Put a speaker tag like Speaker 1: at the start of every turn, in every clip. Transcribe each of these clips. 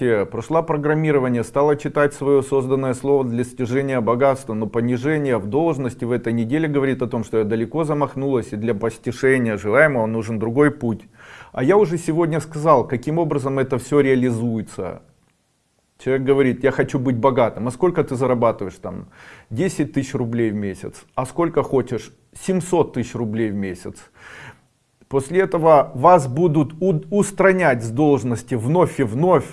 Speaker 1: власти, прошла программирование, стала читать свое созданное слово для достижения богатства, но понижение в должности в этой неделе говорит о том, что я далеко замахнулась, и для постижения желаемого нужен другой путь. А я уже сегодня сказал, каким образом это все реализуется. Человек говорит, я хочу быть богатым. А сколько ты зарабатываешь там? 10 тысяч рублей в месяц. А сколько хочешь? 700 тысяч рублей в месяц. После этого вас будут устранять с должности вновь и вновь,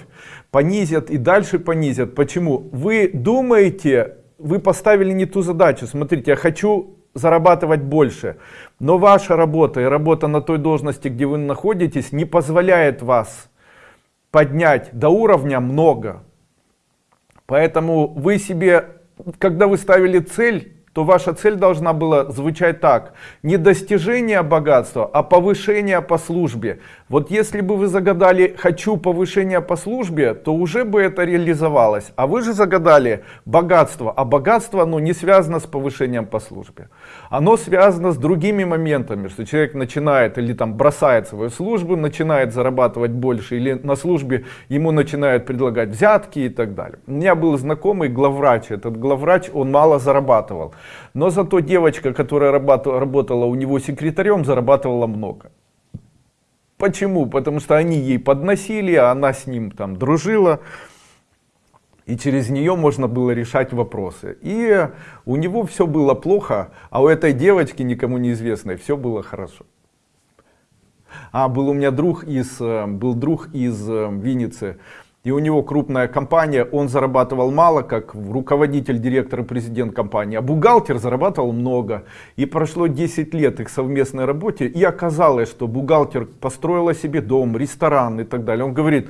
Speaker 1: понизят и дальше понизят. Почему? Вы думаете, вы поставили не ту задачу. Смотрите, я хочу зарабатывать больше. Но ваша работа и работа на той должности, где вы находитесь, не позволяет вас поднять до уровня много. Поэтому вы себе, когда вы ставили цель, то ваша цель должна была звучать так. Не достижение богатства, а повышение по службе. Вот если бы вы загадали «хочу повышения по службе», то уже бы это реализовалось. А вы же загадали богатство, а богатство оно не связано с повышением по службе. Оно связано с другими моментами, что человек начинает или там бросает свою службу, начинает зарабатывать больше, или на службе ему начинают предлагать взятки и так далее. У меня был знакомый главврач, этот главврач, он мало зарабатывал. Но зато девочка, которая работала у него секретарем, зарабатывала много. Почему? Потому что они ей подносили, а она с ним там дружила. И через нее можно было решать вопросы. И у него все было плохо, а у этой девочки, никому неизвестной, все было хорошо. А был у меня друг из, э, был друг из э, Винницы, и у него крупная компания, он зарабатывал мало, как руководитель, директор и президент компании, а бухгалтер зарабатывал много. И прошло 10 лет их совместной работе, и оказалось, что бухгалтер построила себе дом, ресторан и так далее. Он говорит,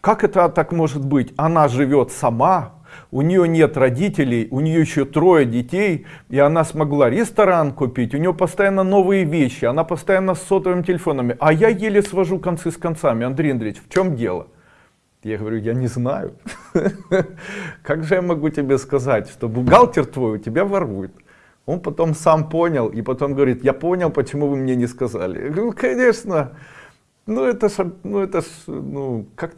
Speaker 1: как это так может быть? Она живет сама, у нее нет родителей, у нее еще трое детей, и она смогла ресторан купить, у нее постоянно новые вещи, она постоянно с сотовыми телефонами, а я еле свожу концы с концами. Андрей Андреевич, в чем дело? Я говорю, я не знаю. Как же я могу тебе сказать, что бухгалтер твой у тебя ворует? Он потом сам понял, и потом говорит, я понял, почему вы мне не сказали. Я говорю, конечно, ну это ж, ну это ж, ну как,